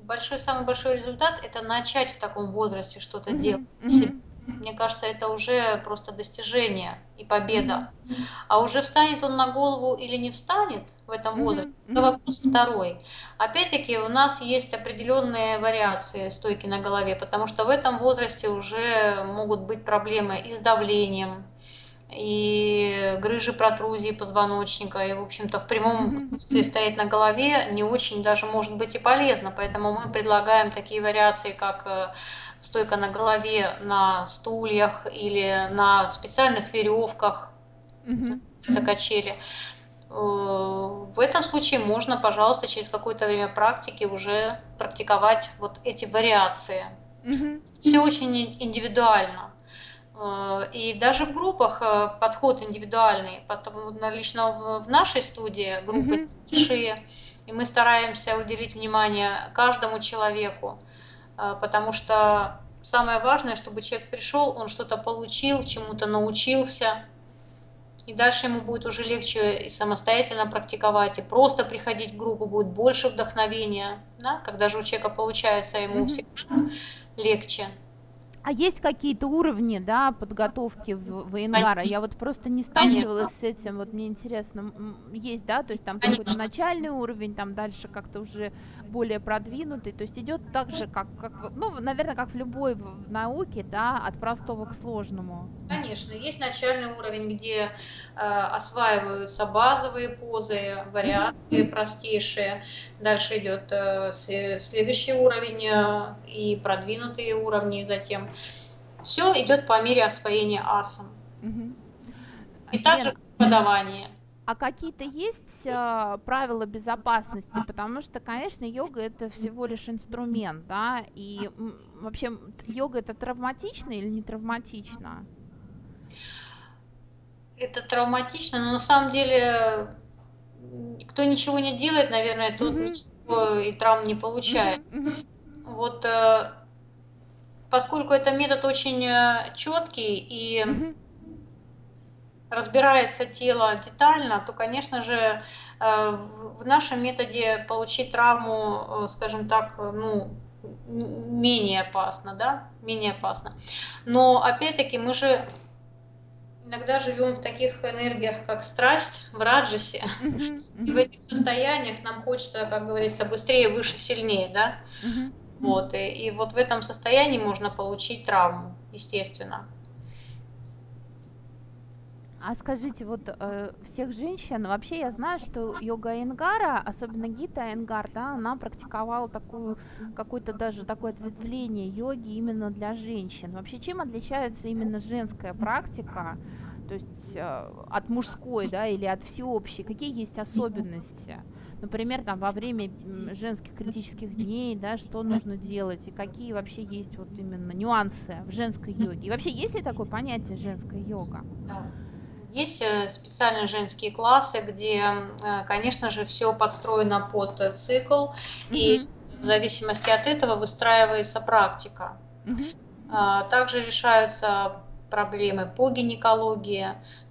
большой, самый большой результат – это начать в таком возрасте что-то mm-hmm. делать. Mm-hmm. Мне кажется, это уже просто достижение и победа. А уже встанет он на голову или не встанет в этом возрасте, это вопрос второй. Опять-таки у нас есть определенные вариации стойки на голове, потому что в этом возрасте уже могут быть проблемы и с давлением, и грыжи протрузии позвоночника, и, в общем-то, в прямом смысле стоять на голове не очень даже может быть и полезно, поэтому мы предлагаем такие вариации, как э, стойка на голове на стульях или на специальных веревках mm за качели. Э, в этом случае можно, пожалуйста, через какое-то время практики уже практиковать вот эти вариации. Все очень индивидуально. Э, и даже в группах э, подход индивидуальный, потому лично в нашей студии группы большие, и мы стараемся уделить внимание каждому человеку. А, потому что самое важное, чтобы человек пришел, он что-то получил, чему-то научился, и дальше ему будет уже легче и самостоятельно практиковать, и просто приходить в группу будет больше вдохновения, да? когда же у человека получается, ему всегда легче. А есть какие-то уровни, да, подготовки в, в Ингара? Я вот просто не сталкивалась Конечно. с этим, вот мне интересно, есть, да, то есть там какой-то начальный уровень, там дальше как-то уже более продвинутый, то есть идет так же, как, как ну, наверное, как в любой науке, да, от простого к сложному. Конечно, есть начальный уровень, где э, осваиваются базовые позы, mm-hmm. простейшие, дальше идет э, следующий уровень э, и продвинутые уровни затем. Все идет по мере освоения асан. Mm-hmm. И также преподавание. А какие-то есть э, правила безопасности? Потому что, конечно, йога это всего лишь инструмент, да, и вообще йога это травматично или не травматично? Это травматично, но на самом деле кто ничего не делает, наверное, тот mm-hmm. ничего и травм не получает. Mm-hmm. Вот э, поскольку это метод очень э, четкий и mm-hmm разбирается тело детально, то, конечно же, э, в нашем методе получить травму, э, скажем так, ну, менее опасно, да, менее опасно. Но, опять-таки, мы же иногда живем в таких энергиях, как страсть, в раджасе, и в этих состояниях нам хочется, как говорится, быстрее, выше, сильнее, да, вот, и, и вот в этом состоянии можно получить травму, естественно. А скажите, вот э, всех женщин, вообще я знаю, что йога Энгара, особенно Гита Энгар, да, она практиковала такую, какое-то даже такое ответвление йоги именно для женщин. Вообще, чем отличается именно женская практика, то есть э, от мужской, да, или от всеобщей? Какие есть особенности? Например, там во время женских критических дней, да, что нужно делать и какие вообще есть вот именно нюансы в женской йоге? И вообще есть ли такое понятие женская йога? Да. Есть э, специальные женские классы, где, э, конечно же, все подстроено под э, цикл, mm-hmm. и в зависимости от этого выстраивается практика. Mm-hmm. Также решаются проблемы по гинекологии,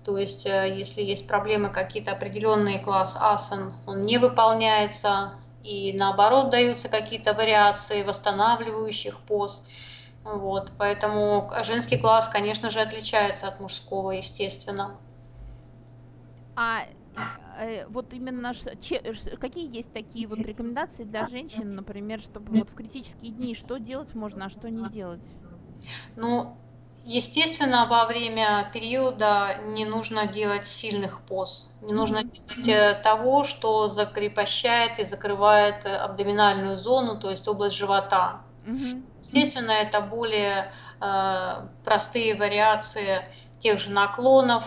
то есть если есть проблемы какие-то определенные класс асан, он не выполняется, и наоборот даются какие-то вариации восстанавливающих поз. Вот, поэтому женский класс, конечно же, отличается от мужского, естественно. А э, вот именно че, какие есть такие вот рекомендации для женщин, например, чтобы вот в критические дни что делать можно, а что не делать? Ну, естественно, во время периода не нужно делать сильных поз, не нужно делать э, того, что закрепощает и закрывает абдоминальную зону, то есть область живота. Естественно, это более э, простые вариации тех же наклонов,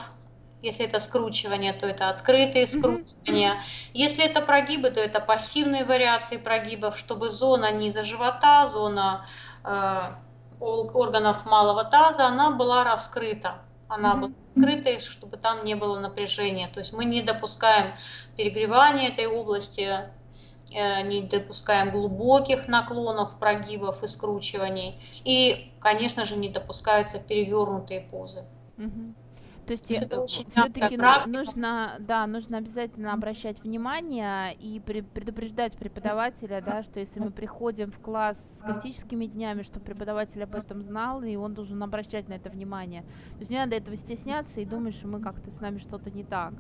если это скручивание, то это открытые скручивания. Если это прогибы, то это пассивные вариации прогибов, чтобы зона низа живота, зона э, органов малого таза, она была раскрыта. Она была скрытой, чтобы там не было напряжения. То есть мы не допускаем перегревания этой области, э, не допускаем глубоких наклонов, прогибов и скручиваний. И, конечно же, не допускаются перевернутые позы. Mm-hmm. То есть э, все-таки нужно, да, нужно обязательно обращать внимание и предупреждать преподавателя, да, что если мы приходим в класс с критическими днями, что преподаватель об этом знал, и он должен обращать на это внимание. То есть не надо этого стесняться и думать, что мы как-то с нами что-то не так.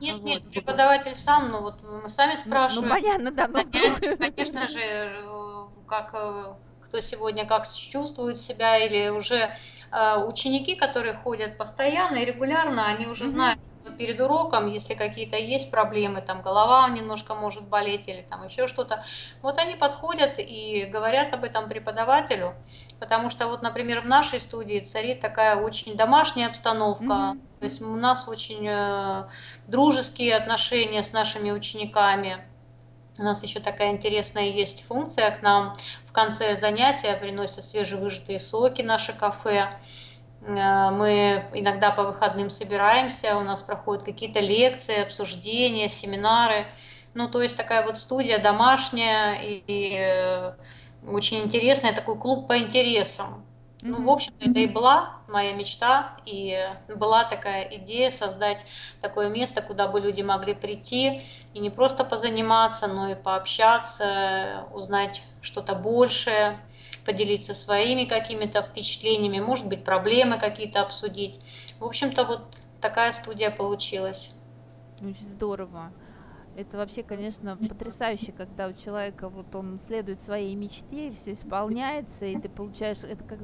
Нет, вот. нет, преподаватель сам, ну вот мы сами спрашиваем. Ну, ну понятно, да. Но конечно, конечно же, э, как э, кто сегодня как чувствует себя, или уже э, ученики, которые ходят постоянно и регулярно, они уже mm-hmm. знают, что перед уроком, если какие-то есть проблемы, там голова немножко может болеть или там еще что-то, вот они подходят и говорят об этом преподавателю, потому что вот, например, в нашей студии царит такая очень домашняя обстановка, mm-hmm. то есть у нас очень э, дружеские отношения с нашими учениками. У нас еще такая интересная есть функция к нам. В конце занятия приносят свежевыжатые соки наше кафе. Э, мы иногда по выходным собираемся, у нас проходят какие-то лекции, обсуждения, семинары. Ну, то есть такая вот студия домашняя и, и э, очень интересная, такой клуб по интересам. Ну, в общем-то, это и была моя мечта, и была такая идея создать такое место, куда бы люди могли прийти и не просто позаниматься, но и пообщаться, узнать что-то большее, поделиться своими какими-то впечатлениями, может быть, проблемы какие-то обсудить. В общем-то, вот такая студия получилась. Очень здорово. Это вообще, конечно, потрясающе, когда у человека вот он следует своей мечте, и все исполняется, и ты получаешь это как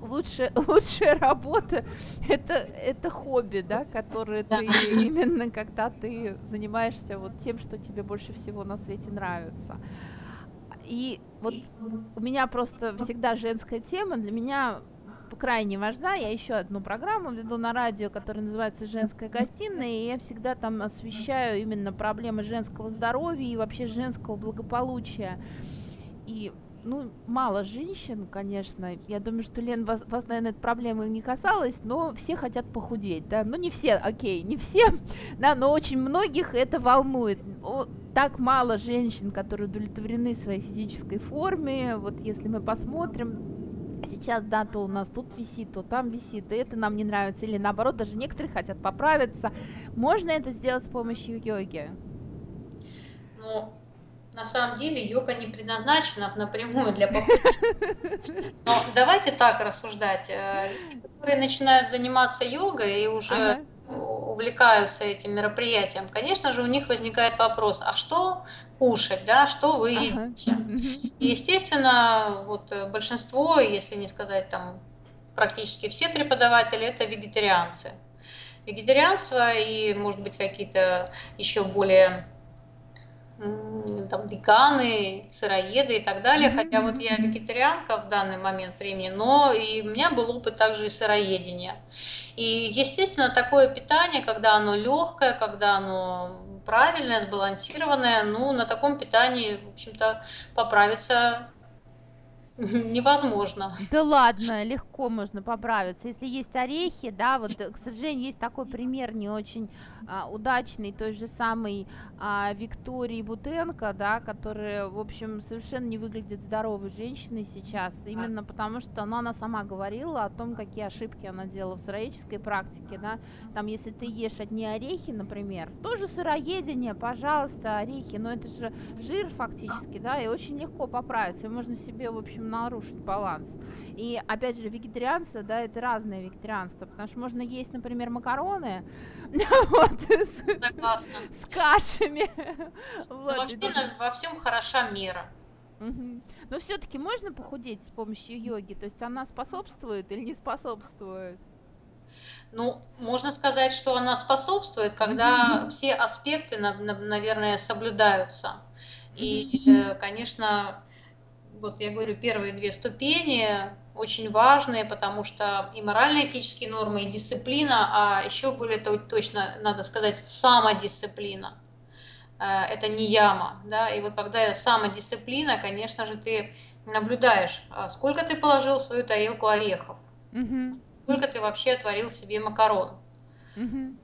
лучшая, лучшая работа, это, это хобби, да, которое да. ты именно когда ты занимаешься вот тем, что тебе больше всего на свете нравится. И вот у меня просто всегда женская тема, для меня крайне важна. Я еще одну программу веду на радио, которая называется «Женская гостиная», и я всегда там освещаю именно проблемы женского здоровья и вообще женского благополучия. И ну, мало женщин, конечно. Я думаю, что, Лен, вас, вас, наверное, эта проблема не касалась, но все хотят похудеть, да. Ну, не все, окей, не все, да, но очень многих это волнует. О, так мало женщин, которые удовлетворены своей физической форме. Вот если мы посмотрим, сейчас, да, то у нас тут висит, то там висит, и это нам не нравится, или наоборот, даже некоторые хотят поправиться. Можно это сделать с помощью йоги? Ну, на самом деле йога не предназначена напрямую для похудения. Но давайте так рассуждать. Э, люди, которые начинают заниматься йогой и уже ага увлекаются этим мероприятием, конечно же, у них возникает вопрос, а что кушать, да, что вы едите? И, естественно, вот э, большинство, если не сказать там практически все преподаватели, это вегетарианцы. вегетарианство и, может быть, какие-то еще более там веганы, сыроеды и так далее. Хотя вот я вегетарианка в данный момент времени, но и у меня был опыт также и сыроедения. И, естественно, такое питание, когда оно легкое, когда оно правильное, сбалансированное, ну, на таком питании, в общем-то, поправиться невозможно. Да ладно, легко можно поправиться. Если есть орехи, да, вот, к сожалению, есть такой пример не очень а, удачный, той же самой а, Виктории Бутенко, да, которая, в общем, совершенно не выглядит здоровой женщиной сейчас, именно потому что ну, она сама говорила о том, какие ошибки она делала в сыроедческой практике, да, там, если ты ешь одни орехи, например, тоже сыроедение, пожалуйста, орехи, но это же жир фактически, да, и очень легко поправиться, и можно себе, в общем, нарушить баланс. И опять же, вегетарианство, да, это разное вегетарианство, потому что можно есть, например, макароны, вот, с, кашами. Вот, во, всем, во всем хороша мера. Но все-таки можно похудеть с помощью йоги? То есть она способствует или не способствует? Ну, можно сказать, что она способствует, когда mm-hmm. все аспекты, наверное, соблюдаются. И, mm-hmm. конечно, вот я говорю, первые две ступени очень важные, потому что и морально-этические нормы, и дисциплина, а еще более точно, надо сказать, самодисциплина. Э, это не яма, да, и вот когда самодисциплина, конечно же, ты наблюдаешь, а сколько ты положил в свою тарелку орехов, угу. сколько ты вообще отварил себе макарон. Угу.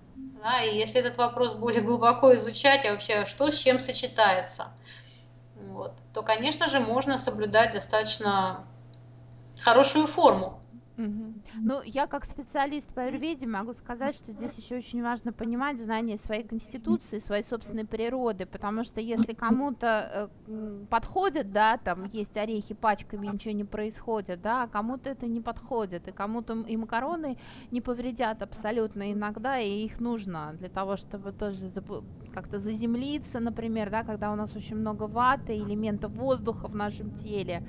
Да, и если этот вопрос более глубоко изучать, а вообще что с чем сочетается, вот, то, конечно же, можно соблюдать достаточно хорошую форму. Угу. Ну, я как специалист по аюрведе могу сказать, что здесь еще очень важно понимать знание своей конституции, своей собственной природы, потому что если кому-то э, подходит, да, там есть орехи пачками, ничего не происходит, да, а кому-то это не подходит, и кому-то и макароны не повредят абсолютно иногда, и их нужно для того, чтобы тоже как-то заземлиться, например, да, когда у нас очень много ваты, элементов воздуха в нашем теле,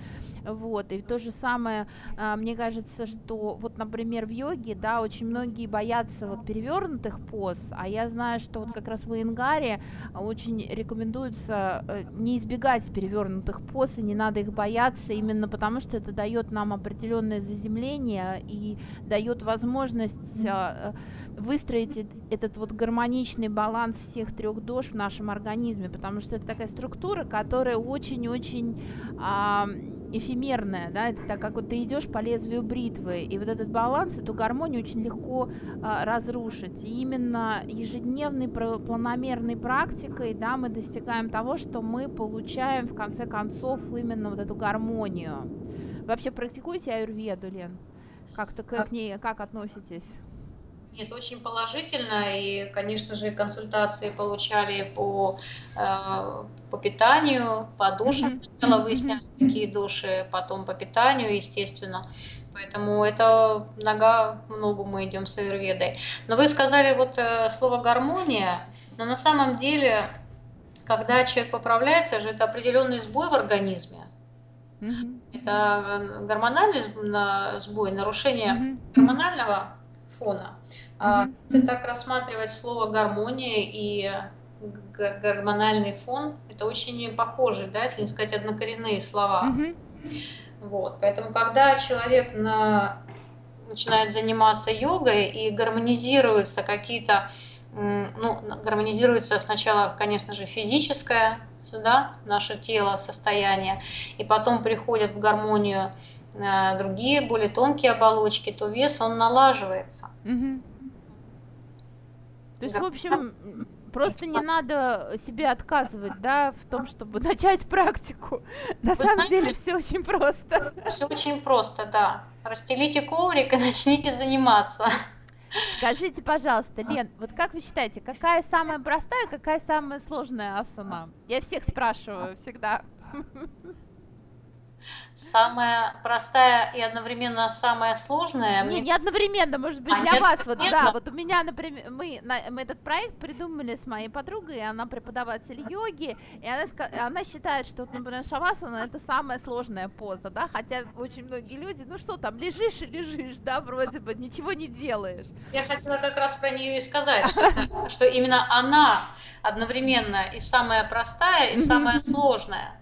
вот, и то же самое, а, мне кажется, что вот, например, в йоге, да, очень многие боятся вот перевернутых поз, а я знаю, что вот как раз в Ингаре очень рекомендуется э, не избегать перевернутых поз, и не надо их бояться, именно потому что это дает нам определенное заземление и дает возможность выстроить этот вот гармоничный баланс всех трех дож в нашем организме, потому что это такая структура, которая очень-очень а, эфемерная, да, это так как вот ты идешь по лезвию бритвы, и вот этот баланс, эту гармонию очень легко а, разрушить. И именно ежедневной планомерной практикой, да, мы достигаем того, что мы получаем в конце концов именно вот эту гармонию. Вообще практикуете аюрведу, Лен? Как-то к, к ней, как относитесь? Нет, очень положительно. И, конечно же, консультации получали по, э, по питанию, по душам. Сначала выясняли, какие души, потом по питанию, естественно. Поэтому это нога ногу мы идем с аюрведой. Но вы сказали вот э, слово гармония, но на самом деле, когда человек поправляется, же это определенный сбой в организме. Mm-hmm. Это гормональный сбой, нарушение гормонального фона. Mm-hmm. Если так рассматривать слово гармония и гормональный фон, это очень похожие, да, если не сказать однокоренные слова. Mm-hmm. Вот, поэтому когда человек на, начинает заниматься йогой и гармонизируются какие-то, ну, гармонизируется сначала, конечно же, физическое, да, наше тело, состояние, и потом приходят в гармонию а, другие более тонкие оболочки, то вес он налаживается. Угу. То есть, да. в общем, просто не надо себе отказывать, да, в том, чтобы начать практику. На Вы самом знаете, деле все очень просто. Все очень просто, да. Расстелите коврик и начните заниматься. Скажите, пожалуйста, Лен, вот как вы считаете, какая самая простая, какая самая сложная асана? Я всех спрашиваю всегда. Самая простая и одновременно самая сложная. Не, не одновременно, может быть, А, для вас. Вот, да, вот у меня, например, мы, на- мы этот проект придумали с моей подругой, она преподаватель йоги, и она, она считает, что, например, шавасана это самая сложная поза, да, хотя очень многие люди, ну что там, лежишь и лежишь, да, вроде бы, ничего не делаешь. Я хотела как раз про нее и сказать, что, что именно она одновременно и самая простая, и самая сложная.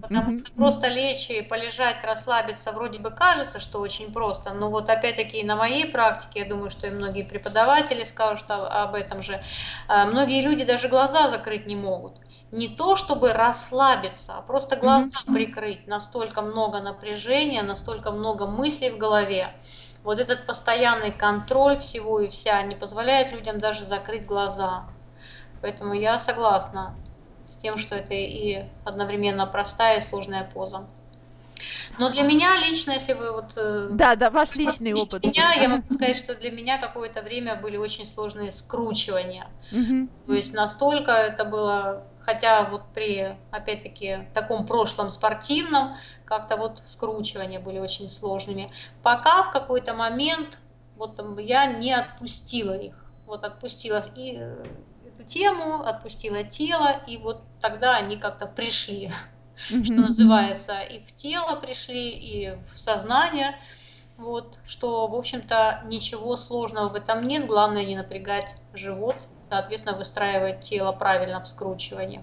Потому что просто лечь и полежать, расслабиться вроде бы кажется, что очень просто, но вот опять-таки на моей практике, я думаю, что и многие преподаватели скажут об этом же, а, многие люди даже глаза закрыть не могут. Не то, чтобы расслабиться, а просто глаза прикрыть. Настолько много напряжения, настолько много мыслей в голове. Вот этот постоянный контроль всего и вся не позволяет людям даже закрыть глаза. Поэтому я согласна с тем, что это и одновременно простая и сложная поза. Но для меня лично, если вы вот э, Да, да, ваш личный опыт. меня, я могу сказать, что для меня какое-то время были очень сложные скручивания. Мгм. То есть настолько это было, хотя вот при, опять-таки, таком прошлом спортивном, как-то вот скручивания были очень сложными. Пока в какой-то момент вот я не отпустила их. Вот отпустила и э, эту тему, отпустила тело, и вот тогда они как-то пришли, что называется, и в тело пришли, и в сознание. Вот, что, в общем-то, ничего сложного в этом нет. Главное не напрягать живот, соответственно, выстраивать тело правильно в скручиваниях.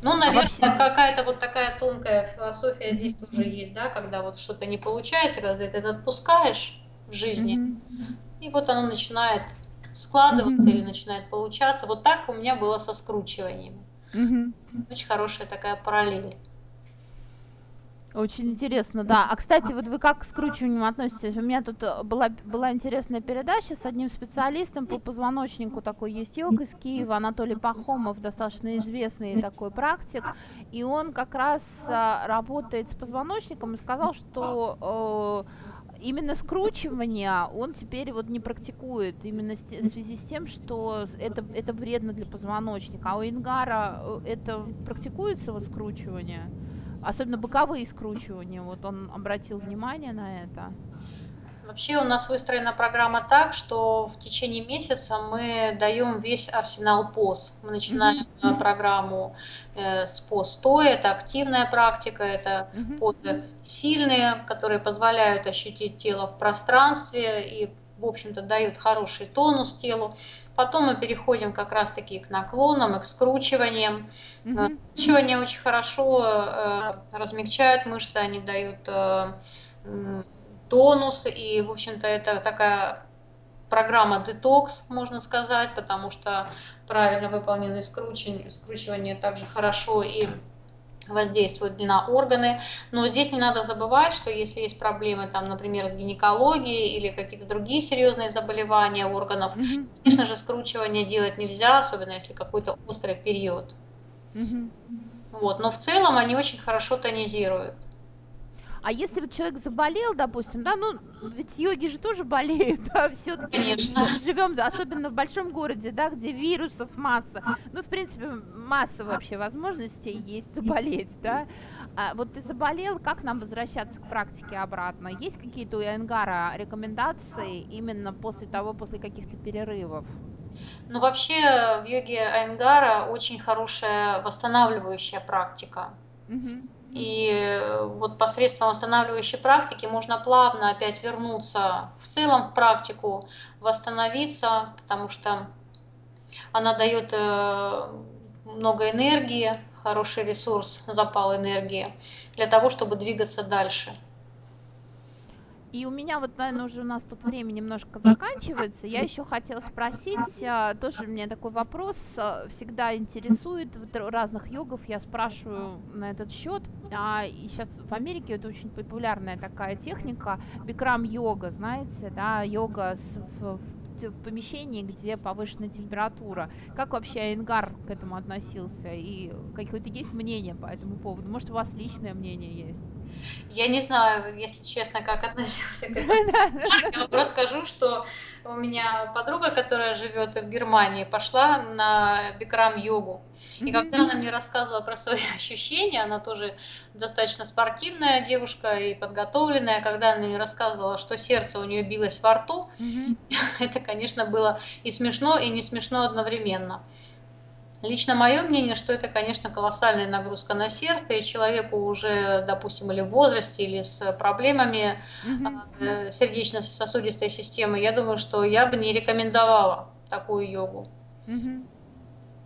Ну, наверное, вообще- какая-то вот такая тонкая философия здесь тоже есть, да, когда вот что-то не получается, когда ты это отпускаешь в жизни, Мгм. и вот оно начинает складываться Мгм. или начинает получаться. Вот так у меня было со скручиваниями. Мгм. Очень хорошая такая параллель. Очень интересно, да. А кстати, вот вы как к скручиванию относитесь? У меня тут э, была, была интересная передача с одним специалистом по позвоночнику, такой есть йог из Киева, Анатолий Пахомов, достаточно известный такой практик, и он как раз а, работает с позвоночником и сказал, что э, именно скручивание он теперь вот не практикует, именно в связи с тем, что это, это вредно для позвоночника. А у Ингара э, это практикуется вот скручивание? Особенно боковые скручивания, вот он обратил внимание на это. Вообще у нас выстроена программа так, что в течение месяца мы даем весь арсенал поз. Мы начинаем э, программу э, с поз стоя, это активная практика, это Мгм. позы сильные, которые позволяют ощутить тело в пространстве и, в общем-то, дают хороший тонус телу. Потом мы переходим как раз-таки к наклонам и к скручиваниям. Э, Мгм. Скручивания очень хорошо э, размягчают мышцы, они дают э, тонус, и, в общем-то, это такая программа детокс, можно сказать, потому что правильно выполненные скручивания, скручивания также хорошо и воздействуют на органы. Но здесь не надо забывать, что если есть проблемы, там, например, с гинекологией или какие-то другие серьезные заболевания органов, конечно же, скручивание делать нельзя, особенно если какой-то острый период. Вот. Но в целом они очень хорошо тонизируют. А если вот человек заболел, допустим, да, ну ведь йоги же тоже болеют, да, все-таки Конечно. живем, особенно в большом городе, да, где вирусов масса. Ну, в принципе, масса вообще возможностей есть заболеть, да. А вот ты заболел, как нам возвращаться к практике обратно? Есть какие-то у Янгара рекомендации именно после того, после каких-то перерывов? Но вообще в йоге Айнгара очень хорошая восстанавливающая практика. Мгм. И э, вот посредством восстанавливающей практики можно плавно опять вернуться в целом в практику, восстановиться, потому что она дает э, много энергии, хороший ресурс, запал энергии для того, чтобы двигаться дальше. И у меня вот, наверное, уже у нас тут время немножко заканчивается. Я еще хотела спросить, а, тоже меня такой вопрос а, всегда интересует разных йогов. Я спрашиваю на этот счет. А, сейчас в Америке это очень популярная такая техника, бикрам йога, знаете, да, йога с, в, в помещении, где повышенная температура. Как вообще Айнгар к этому относился? И какое-то есть мнение по этому поводу? Может, у вас личное мнение есть? Я не знаю, если честно, как относился к этому. Я вам расскажу, что у меня подруга, которая живет в Германии, пошла на бикрам-йогу. И когда она мне рассказывала про свои ощущения, она тоже достаточно спортивная девушка и подготовленная, когда она мне рассказывала, что сердце у нее билось во рту, это, конечно, было и смешно, и не смешно одновременно. Лично мое мнение, что это, конечно, колоссальная нагрузка на сердце, и человеку уже, допустим, или в возрасте, или с проблемами mm-hmm. сердечно-сосудистой системы, я думаю, что я бы не рекомендовала такую йогу. Mm-hmm.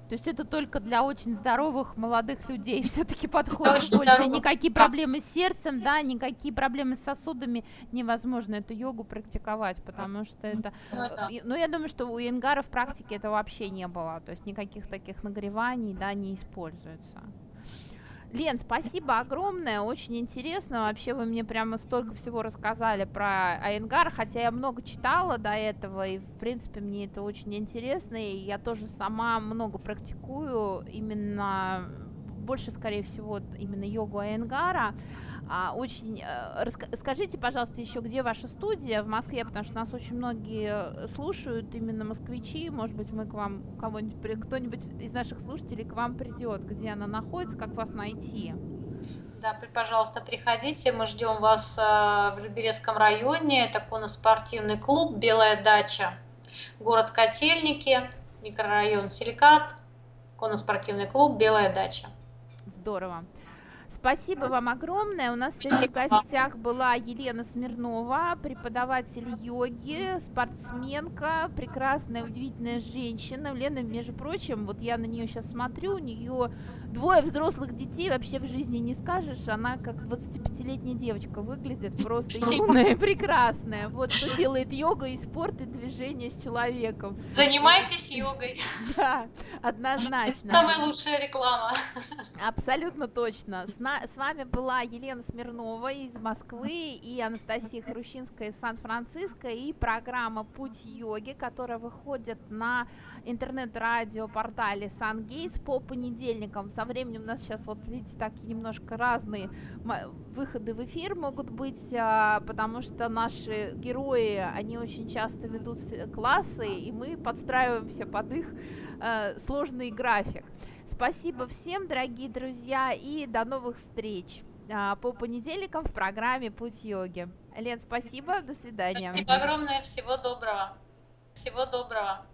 То есть это только для очень здоровых молодых людей все-таки подходит больше. Здоровых. Никакие проблемы с сердцем, да, никакие проблемы с сосудами невозможно эту йогу практиковать, потому что это... Ну, э, ну я думаю, что у Ингара в практике это вообще не было. То есть никаких таких нагреваний, да, не используется. Лен, спасибо огромное, очень интересно. Вообще вы мне прямо столько всего рассказали про Айенгар, хотя я много читала до этого, и в принципе мне это очень интересно, и я тоже сама много практикую, именно больше, скорее всего, именно йогу Айенгара. А, очень э, расскажите, пожалуйста, еще где ваша студия в Москве, потому что нас очень многие слушают, именно москвичи. Может быть, мы к вам кого-нибудь, кто-нибудь из наших слушателей к вам придет, где она находится, как вас найти. Да, пожалуйста, приходите. Мы ждем вас а, в Люберецком районе. Это конно-спортивный клуб «Белая дача». Город Котельники, микрорайон Силикат, конно-спортивный клуб «Белая дача». Здорово. Спасибо вам огромное. У нас сегодня в гостях была Елена Смирнова, преподаватель йоги, спортсменка, прекрасная, удивительная женщина. Лена, между прочим, вот я на нее сейчас смотрю, у нее двое взрослых детей, вообще в жизни не скажешь. Она как 25-летняя девочка выглядит, просто умная и прекрасная. Вот что делает йога и спорт, и движение с человеком. Занимайтесь йогой. Да, однозначно. Самая лучшая реклама. Абсолютно точно. С с вами была Елена Смирнова из Москвы и Анастасия Хрущинская из Сан-Франциско и программа «Путь йоги», которая выходит на интернет-радио-портале SunGates по понедельникам. Со временем у нас сейчас, вот видите, такие немножко разные выходы в эфир могут быть, а, потому что наши герои, они очень часто ведут классы, и мы подстраиваемся под их э, сложный график. Спасибо всем, дорогие друзья, и до новых встреч а, по понедельникам в программе «Путь йоги». Лен, спасибо, до свидания. Спасибо огромное, всего доброго. Всего доброго.